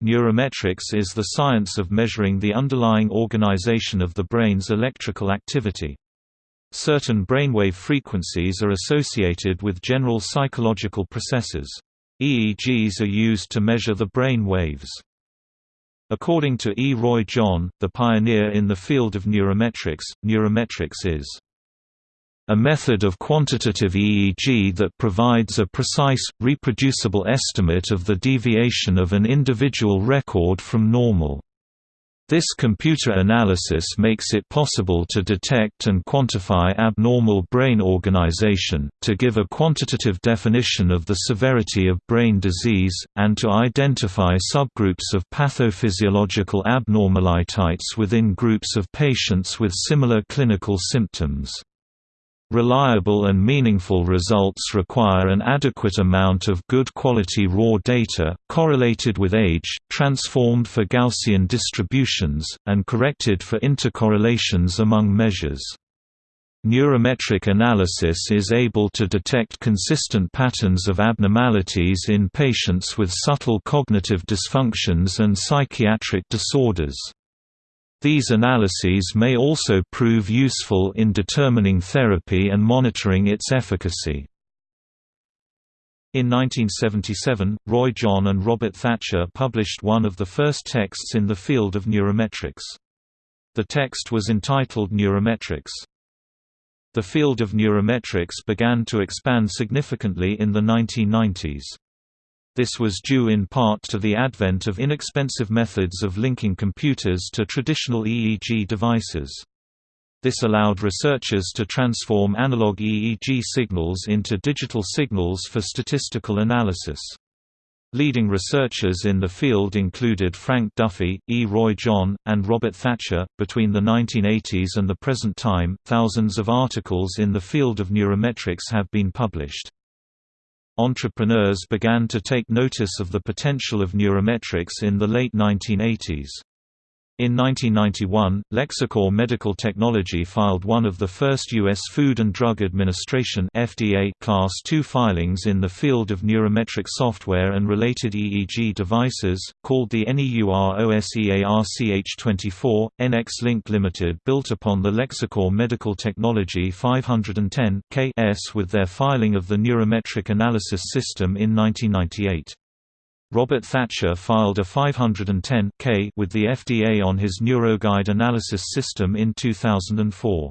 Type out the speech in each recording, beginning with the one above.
Neurometrics is the science of measuring the underlying organization of the brain's electrical activity. Certain brainwave frequencies are associated with general psychological processes. EEGs are used to measure the brain waves. According to E. Roy John, the pioneer in the field of neurometrics, neurometrics is a method of quantitative EEG that provides a precise, reproducible estimate of the deviation of an individual record from normal. This computer analysis makes it possible to detect and quantify abnormal brain organization, to give a quantitative definition of the severity of brain disease, and to identify subgroups of pathophysiological abnormalities within groups of patients with similar clinical symptoms. Reliable and meaningful results require an adequate amount of good quality raw data, correlated with age, transformed for Gaussian distributions, and corrected for intercorrelations among measures. Neurometric analysis is able to detect consistent patterns of abnormalities in patients with subtle cognitive dysfunctions and psychiatric disorders. These analyses may also prove useful in determining therapy and monitoring its efficacy. In 1977, Roy John and Robert Thatcher published one of the first texts in the field of neurometrics. The text was entitled Neurometrics. The field of neurometrics began to expand significantly in the 1990s. This was due in part to the advent of inexpensive methods of linking computers to traditional EEG devices. This allowed researchers to transform analog EEG signals into digital signals for statistical analysis. Leading researchers in the field included Frank Duffy, E. Roy John, and Robert Thatcher. Between the 1980s and the present time, thousands of articles in the field of neurometrics have been published entrepreneurs began to take notice of the potential of neurometrics in the late 1980s. In 1991, Lexicor Medical Technology filed one of the first U.S. Food and Drug Administration FDA Class II filings in the field of neurometric software and related EEG devices, called the NEUROSEARCH24. NX Link Limited built upon the Lexicor Medical Technology 510 KS with their filing of the Neurometric Analysis System in 1998. Robert Thatcher filed a 510 K with the FDA on his NeuroGuide analysis system in 2004.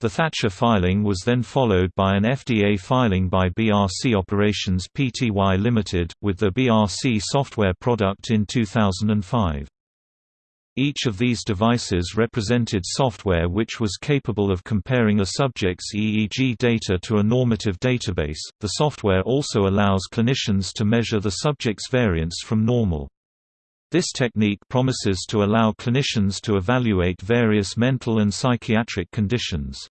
The Thatcher filing was then followed by an FDA filing by BRC Operations Pty Limited, with the BRC software product in 2005. Each of these devices represented software which was capable of comparing a subject's EEG data to a normative database. The software also allows clinicians to measure the subject's variance from normal. This technique promises to allow clinicians to evaluate various mental and psychiatric conditions.